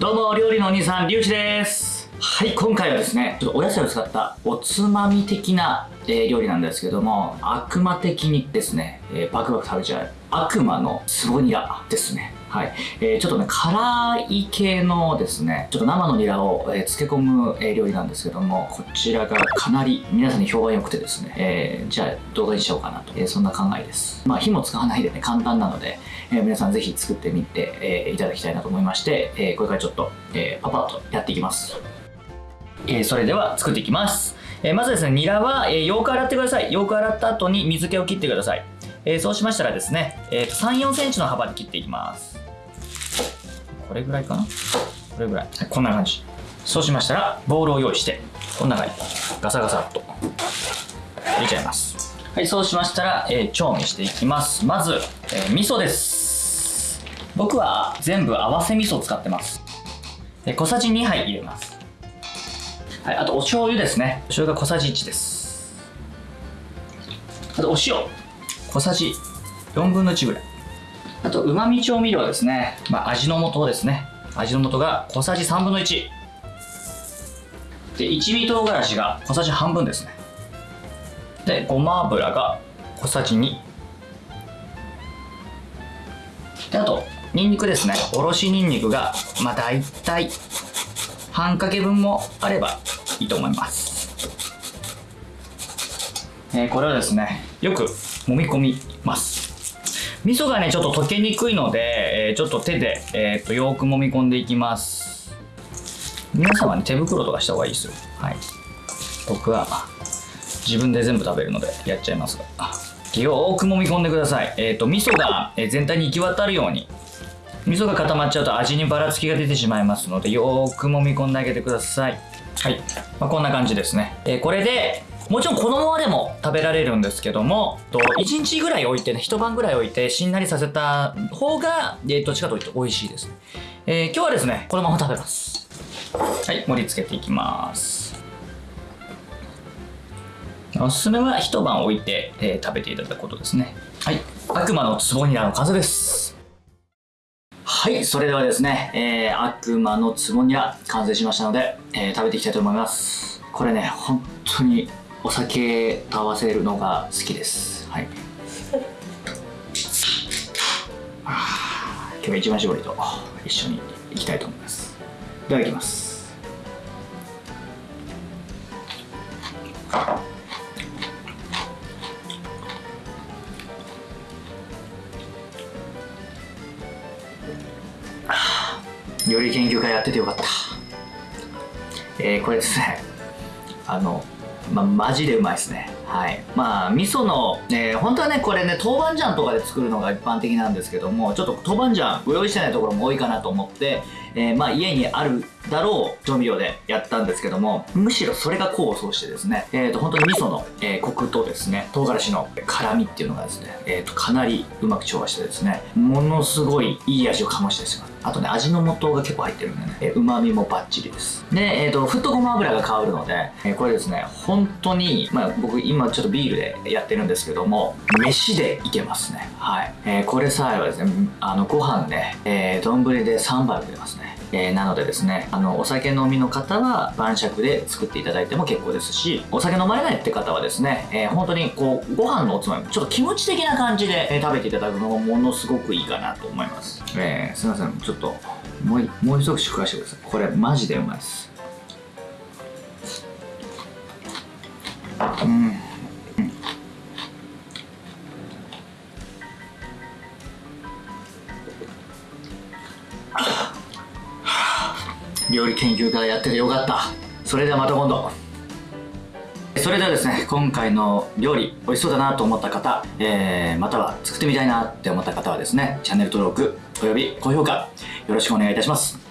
どうも料理のお兄さんりゅうちです。はい今回はですねちょっとお野菜を使ったおつまみ的な、えー、料理なんですけども悪魔的にですね、えー、バクバク食べちゃう悪魔のスボニアですね。はい。えー、ちょっとね、辛い系のですね、ちょっと生のニラを、えー、漬け込む、えー、料理なんですけども、こちらがかなり皆さんに評判良くてですね、えー、じゃあ動画にしようかなと、えー、そんな考えです。まあ火も使わないでね、簡単なので、え、皆さんぜひ作ってみて、え、いただきたいなと思いまして、え、これからちょっと、えー、パパッとやっていきます。え、それでは作っていきます。え、まずですね、ニラは、えー、よく洗ってください。よく洗った後に水気を切ってください。えー、そうしましたらですね、えー、3、4センチの幅で切っていきます。これぐらいかな？これぐらい。はい、こんな感じ。そうしましたら、ボウルを用意して、こんな感じ。ガサガサっと入れちゃいます。はい、そうしましたら、えー、調味していきます。まず、えー、味噌です。僕は全部合わせ味噌を使ってます。え小さじ2杯入れます。はい、あとお醤油ですね。お醤油が小さじ1です。あとお塩、小さじ4分の1ぐらい。あと、うまみ調味料ですね。まあ、味の素ですね。味の素が小さじ3分の1。で、一味唐辛子が小さじ半分ですね。で、ごま油が小さじ2。で、あと、ニンニクですね。おろしニンニクが、まあ、大体、半かけ分もあればいいと思います。えー、これをですね、よく揉み込みます。味噌がねちょっと溶けにくいので、えー、ちょっと手で、えー、とよく揉み込んでいきます。皆さんはね手袋とかした方がいいですよ。はい。僕は自分で全部食べるのでやっちゃいますが。よく揉み込んでください。えっ、ー、と味噌が全体に行き渡るように味噌が固まっちゃうと味にばらつきが出てしまいますのでよーく揉み込んであげてください。はい、まあ、こんな感じですね、えー、これでもちろんこのままでも食べられるんですけども、と1日ぐらい置いてね、一晩ぐらい置いてしんなりさせた方が、えー、どっちかというと美味しいですね。えー、今日はですね、このまま食べます。はい、盛り付けていきます。おすすめは一晩置いて、えー、食べていただくことですね。はい、悪魔の壺になる完成です。はい、それではですね、えー、悪魔の壺には完成しましたので、えー、食べていきたいと思います。これね、本当にお酒と合わせるのが好きです。はい。今日は一番搾りと一緒にいきたいと思います。ではいきます。料理研究会やっててよかった。えー、これですね。あのまあ、マジでうまいですね。はい。まあ、味噌の、えー、本当はね、これね、豆板醤とかで作るのが一般的なんですけども、ちょっと豆板醤ご用意してないところも多いかなと思って、えー、まあ、家にあるだろう調味料でやったんですけども、むしろそれが功を奏してですね、えっ、ー、と、本当に味噌の、えー、コクとですね、唐辛子の辛みっていうのがですね、えっ、ー、と、かなりうまく調和してですね、ものすごいいい味を醸してしまう。あとね、味の素が結構入ってるんでね、えー、旨味もバッチリです。で、えっ、ー、と、ふっとごま油が香るので、えー、これですね、本当に、まあ僕今ちょっとビールでやってるんですけども、飯でいけますね。はい。えー、これさえはですね、あの、ご飯ね、えー、丼で3杯出ますね。えー、なのでですねあのお酒飲みの方は晩酌で作っていただいても結構ですしお酒飲まれないって方はですね、えー、本当にこうご飯のおつまみちょっと気持ち的な感じで、えー、食べていただくのがものすごくいいかなと思います、えー、すいません。ちょっともうもう一口食わしてください。これマジでうまいです。うん。料理研究家やっててよかった。それではまた今度。それではですね今回の料理美味しそうだなと思った方、えー、または作ってみたいなって思った方はですねチャンネル登録および高評価よろしくお願いいたします。